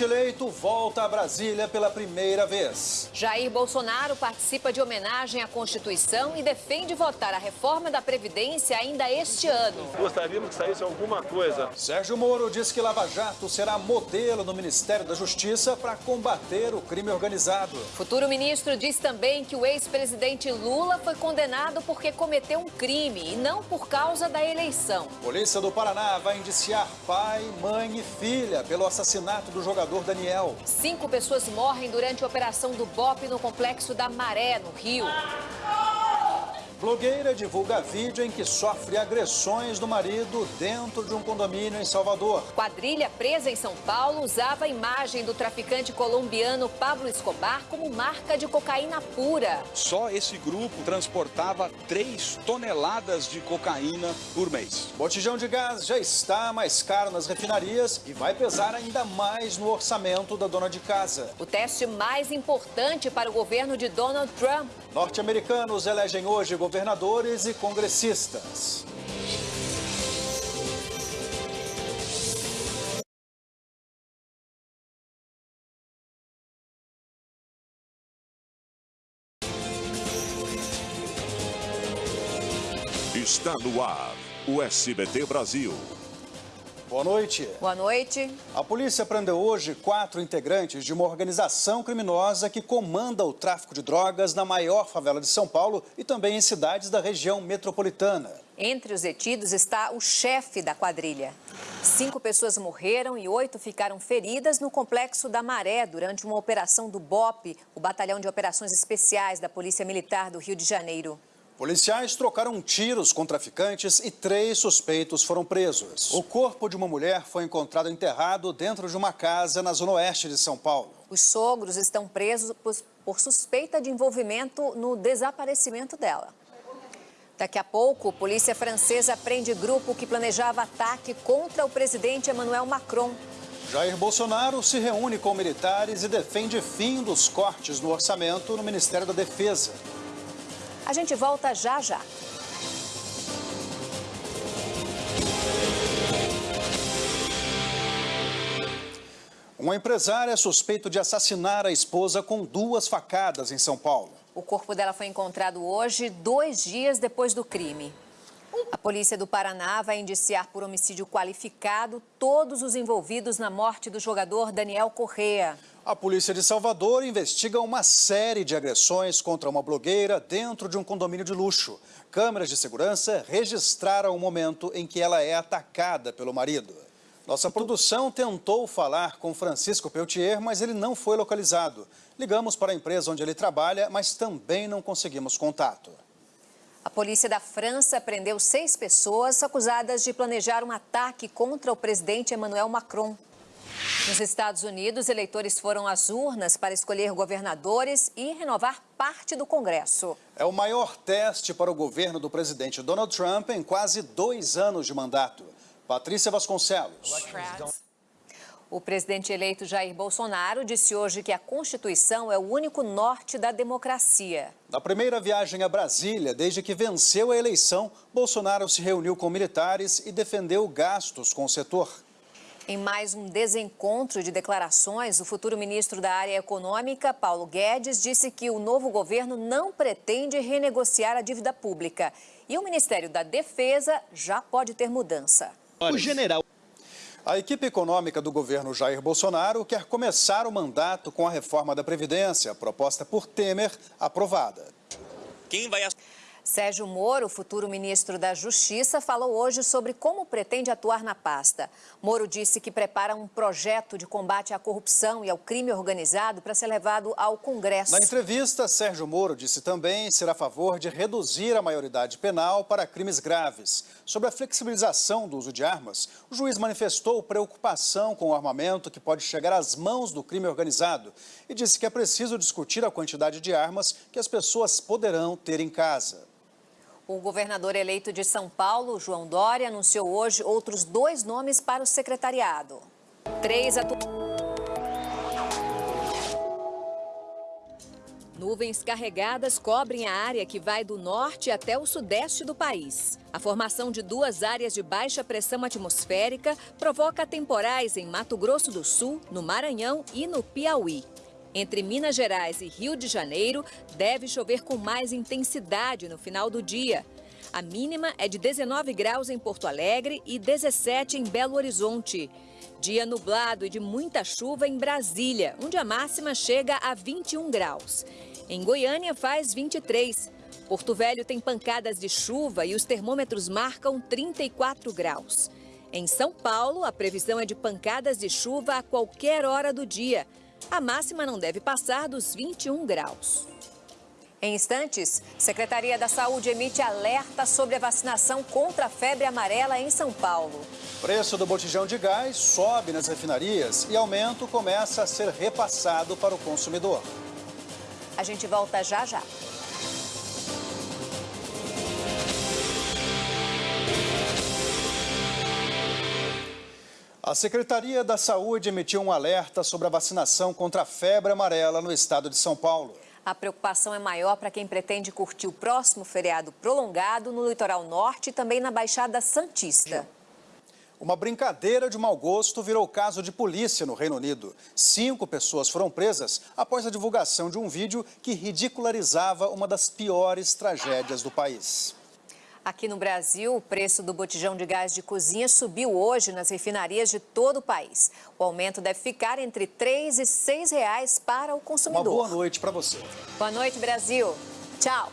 eleito volta a Brasília pela primeira vez. Jair Bolsonaro participa de homenagem à Constituição e defende votar a reforma da Previdência ainda este ano. Gostaríamos que saísse alguma coisa. Sérgio Moro diz que Lava Jato será modelo no Ministério da Justiça para combater o crime organizado. Futuro ministro diz também que o ex-presidente Lula foi condenado porque cometeu um crime e não por causa da eleição. Polícia do Paraná vai indiciar pai, mãe e filha pelo assassinato do jogador jogador Daniel. Cinco pessoas morrem durante a operação do BOP no complexo da Maré, no Rio. Blogueira divulga vídeo em que sofre agressões do marido dentro de um condomínio em Salvador. Quadrilha presa em São Paulo usava a imagem do traficante colombiano Pablo Escobar como marca de cocaína pura. Só esse grupo transportava 3 toneladas de cocaína por mês. Botijão de gás já está mais caro nas refinarias e vai pesar ainda mais no orçamento da dona de casa. O teste mais importante para o governo de Donald Trump. Norte-americanos elegem hoje governadores e congressistas. Está no ar o SBT Brasil. Boa noite. Boa noite. A polícia prendeu hoje quatro integrantes de uma organização criminosa que comanda o tráfico de drogas na maior favela de São Paulo e também em cidades da região metropolitana. Entre os detidos está o chefe da quadrilha. Cinco pessoas morreram e oito ficaram feridas no complexo da Maré durante uma operação do BOP, o Batalhão de Operações Especiais da Polícia Militar do Rio de Janeiro. Policiais trocaram tiros com traficantes e três suspeitos foram presos. O corpo de uma mulher foi encontrado enterrado dentro de uma casa na zona oeste de São Paulo. Os sogros estão presos por suspeita de envolvimento no desaparecimento dela. Daqui a pouco, polícia francesa prende grupo que planejava ataque contra o presidente Emmanuel Macron. Jair Bolsonaro se reúne com militares e defende fim dos cortes no orçamento no Ministério da Defesa. A gente volta já já. Um empresário é suspeito de assassinar a esposa com duas facadas em São Paulo. O corpo dela foi encontrado hoje, dois dias depois do crime. A polícia do Paraná vai indiciar por homicídio qualificado todos os envolvidos na morte do jogador Daniel Correa. A polícia de Salvador investiga uma série de agressões contra uma blogueira dentro de um condomínio de luxo. Câmeras de segurança registraram o momento em que ela é atacada pelo marido. Nossa produção tentou falar com Francisco Peltier, mas ele não foi localizado. Ligamos para a empresa onde ele trabalha, mas também não conseguimos contato. A polícia da França prendeu seis pessoas acusadas de planejar um ataque contra o presidente Emmanuel Macron. Nos Estados Unidos, eleitores foram às urnas para escolher governadores e renovar parte do Congresso. É o maior teste para o governo do presidente Donald Trump em quase dois anos de mandato. Patrícia Vasconcelos. O presidente eleito Jair Bolsonaro disse hoje que a Constituição é o único norte da democracia. Na primeira viagem a Brasília, desde que venceu a eleição, Bolsonaro se reuniu com militares e defendeu gastos com o setor. Em mais um desencontro de declarações, o futuro ministro da área econômica, Paulo Guedes, disse que o novo governo não pretende renegociar a dívida pública. E o Ministério da Defesa já pode ter mudança. O general. A equipe econômica do governo Jair Bolsonaro quer começar o mandato com a reforma da Previdência, proposta por Temer, aprovada. Quem vai Sérgio Moro, futuro ministro da Justiça, falou hoje sobre como pretende atuar na pasta. Moro disse que prepara um projeto de combate à corrupção e ao crime organizado para ser levado ao Congresso. Na entrevista, Sérgio Moro disse também ser a favor de reduzir a maioridade penal para crimes graves. Sobre a flexibilização do uso de armas, o juiz manifestou preocupação com o armamento que pode chegar às mãos do crime organizado e disse que é preciso discutir a quantidade de armas que as pessoas poderão ter em casa. O governador eleito de São Paulo, João Dória, anunciou hoje outros dois nomes para o secretariado. Três atu... Nuvens carregadas cobrem a área que vai do norte até o sudeste do país. A formação de duas áreas de baixa pressão atmosférica provoca temporais em Mato Grosso do Sul, no Maranhão e no Piauí. Entre Minas Gerais e Rio de Janeiro, deve chover com mais intensidade no final do dia. A mínima é de 19 graus em Porto Alegre e 17 em Belo Horizonte. Dia nublado e de muita chuva em Brasília, onde a máxima chega a 21 graus. Em Goiânia faz 23. Porto Velho tem pancadas de chuva e os termômetros marcam 34 graus. Em São Paulo, a previsão é de pancadas de chuva a qualquer hora do dia. A máxima não deve passar dos 21 graus. Em instantes, Secretaria da Saúde emite alerta sobre a vacinação contra a febre amarela em São Paulo. Preço do botijão de gás sobe nas refinarias e aumento começa a ser repassado para o consumidor. A gente volta já já. A Secretaria da Saúde emitiu um alerta sobre a vacinação contra a febre amarela no estado de São Paulo. A preocupação é maior para quem pretende curtir o próximo feriado prolongado no litoral norte e também na Baixada Santista. Uma brincadeira de mau gosto virou caso de polícia no Reino Unido. Cinco pessoas foram presas após a divulgação de um vídeo que ridicularizava uma das piores tragédias do país. Aqui no Brasil, o preço do botijão de gás de cozinha subiu hoje nas refinarias de todo o país. O aumento deve ficar entre 3 e 6 reais para o consumidor. Uma boa noite para você. Boa noite, Brasil. Tchau.